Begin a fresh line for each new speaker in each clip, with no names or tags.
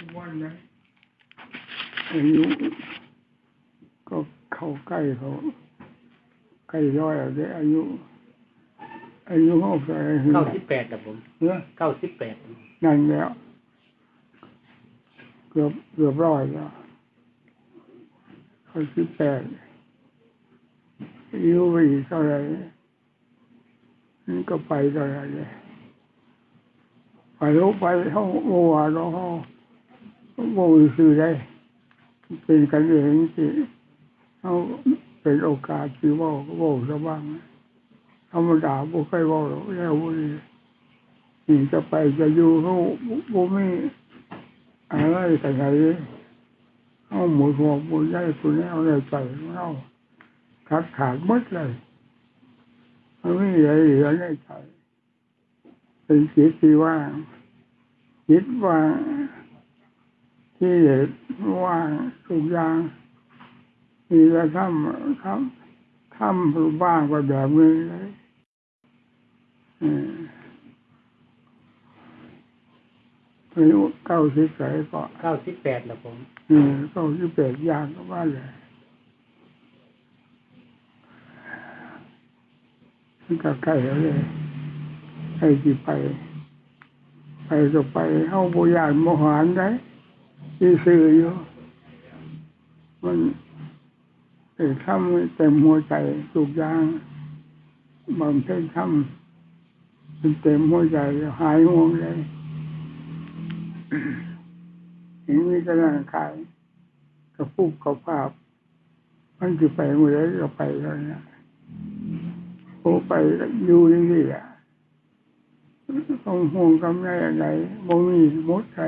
ทุกวันนะอายุก็เข้าใกล้เขาใกล้ร้อยแล้วเด้อายุ อายุหกสิบ
เก้าสิบแปดครับผม
เนี่ย
เก้าสิบแปด
นั่นแล้ว เกือบเกือบร้อยแล้วเขาสิบแปดอายุไปอีกเท่าไหร่นี่ก็ไปเท่าไหร่เลยไปลงไปเขาโมวาเราเขา โมวิคือได้ เป็นกันเองที่เขาเป็นโอกาสที่ว่าก็เว่าซะบ้างธรรมดาบ่เคยว่าหรอกแล้วนี่จะไปจะอยู่เขาบ่มีอะไรกันไหนเขาหมุนหัวหมุนได้ตัวนี้เอาในใจของเราขาดขาดหมดเลยมันไม่มีอะไรเหลือในใจเป็นจิตที่ว่างจิตว่าง ที่เหตุว่างทุกอย่างมีแต่ทำทำทำว่างไปแบบนี้เลยอืมอายุเก้าสิบใส่ก็
เก้าสิบแปดครับผม
อืมเก้าสิบแปดอย่างก็ว่าเลยมันก็ใกล้แล้วเลยใครที่ไป ไปก็ไปเข้าโบยานโมหานได้ ที่ซื้ออยู่มันเอกทำเต็มหัวใจทุกอย่างบางเพ็ญทำมันเต็มหัวใจหายห่วงเลยเห็นมีกำลังกายกระปุกกระภาพ มันจะไปเมื่อไรก็ไปแล้วเนี่ยโอไปอยู่นี่แหละต้องห่วงกำไรอะไรบ่มีมดใจ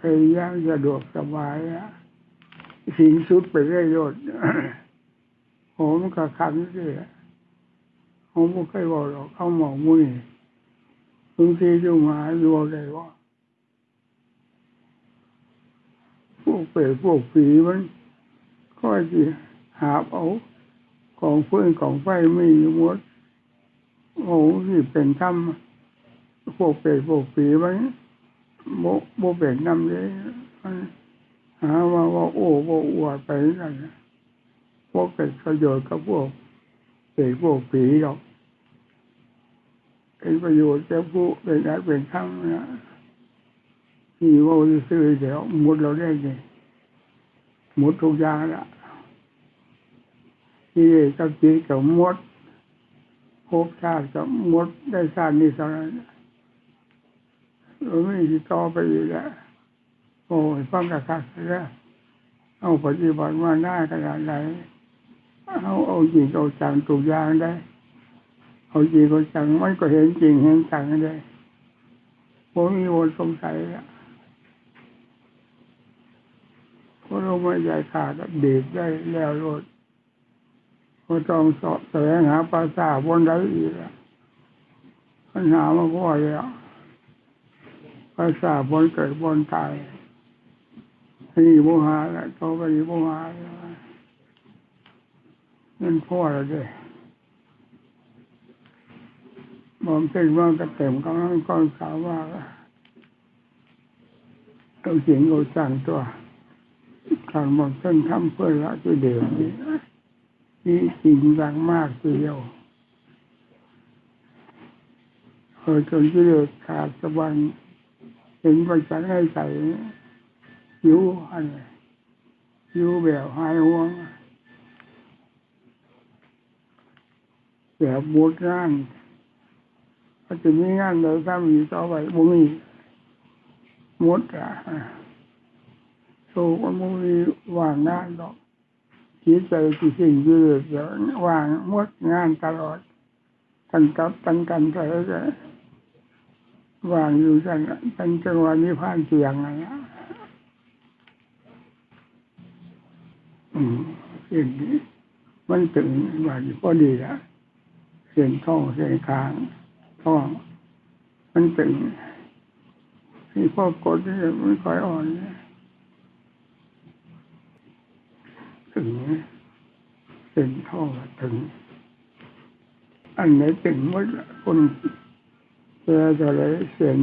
พยายามสะดวกสบายอะสิ่งสุดไปเรื่อยๆโหมันก็ขันสิผมไม่เคยบอกหรอกเขาหมองมุ้ยบางทีอยู่มาดูเลยว่าพวกเปรตพวกผีมันก็จะหาเอาของเพื่อนของไฟไม่อยู่หมดโอ้ที่เป็นถ้ำพวกเปรตพวกผีมัน โมโมเป็นน้ำเลยหาว่าว่าโอ้ว่าอวดไปนั่นพวกเป็นประโยชน์กับพวกเปรตพวกผีหรอกเป็นประโยชน์แก่ผู้เป็นอะไรเป็นทั้งนะที่ว่าซื้อเดี๋ยวหมดเราได้ไงหมดทุกอย่างละที่กับจีกับหมดภพชาติกับหมดได้ชาตินี้เท่านั้น เราไม่มีต่อไปอีกแล้วโอ้ยฟังกระคักแล้วเอาปฏิบัติมาหน้าขนาดไหนเอาเอาจริงเอาจังทุกอย่างได้ เอาจริงเอาจังมันก็เห็นจริงเห็นจังได้ผมมีวนสงสัยอะเพราะเราไม่ใหญ่ขาดเด็กได้แล้วรถก็ต้องสอบแสวงหาภาษาบนไดอีกอะปัญหามาพ่อแล้ว ภาษาบนเกิดบนตายอันนี้โมหะแล้วต่อไปนี้โมหะแล้วนั่นพ่อแล้วเด้มองเส้นว่างกระเต็มกำลังก้อนขาวว่าต้องเสียงเราสั่งตัวการมองเส้นทำเพื่อละตัวเดียวนี้นี่จริงจังมากทีเดียวเออจนที่เดือดขาดสะบันเห็นไปฉันให้ใส่ยิ้วอันนี้ยิวแบบหายห่วงแบบบดงานก็จะมีงานเลยถ้ามีต่อไปบ่มีหมดอะโซก็บ่มีว่างงานดอกจิตใจที่สิ่งยืดเดี๋ยวว่างหมดงานตลอดตั้งกับตั้งกันไปแล้ว ว่างอยู่จังตั้งจังหวะนี้ผ่านเสียงอะไรนะอืมเส้นนี้มันถึงวันพอดีแล้วเส้นท้องเส้นคางท้องมันตึงที่พ่อกดนี่มันค่อยอ่อนถึงเป็นท่อถึง อันไหนตึงหมดคน เจอจะเลยเสียง